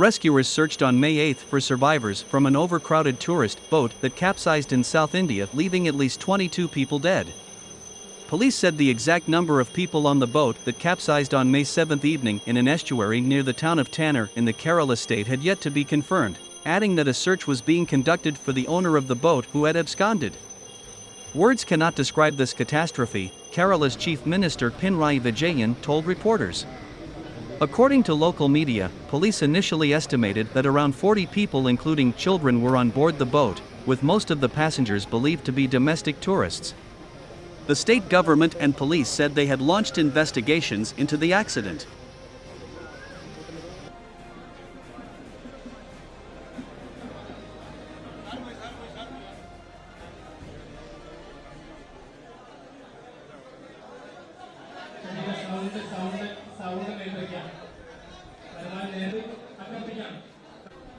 Rescuers searched on May 8 for survivors from an overcrowded tourist boat that capsized in South India, leaving at least 22 people dead. Police said the exact number of people on the boat that capsized on May 7 evening in an estuary near the town of Tanur in the Kerala state had yet to be confirmed, adding that a search was being conducted for the owner of the boat who had absconded. Words cannot describe this catastrophe, Kerala's Chief Minister Pinarayi Vijayan told reporters. According to local media, police initially estimated that around 40 people including children were on board the boat, with most of the passengers believed to be domestic tourists. The state government and police said they had launched investigations into the accident. സ്ഥാപനത്തിൽ കൈവയ്ക്കാം അതിനാൽ നേരിൽ അഭ്യർത്ഥിക്കാം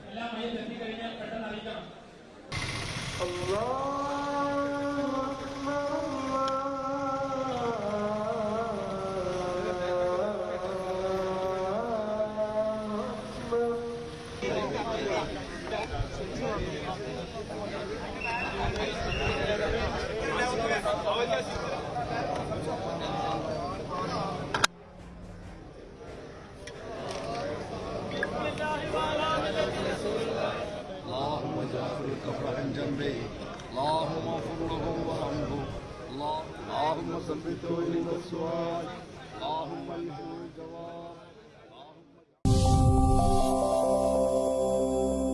എല്ലാം മയിൽ എത്തിക്കഴിഞ്ഞാൽ പെട്ടെന്ന് അറിയിക്കണം Oh, yes. الكفر عن جنبه اللهم اغفر له وارحمه اللهم ثبته عند السؤال اللهم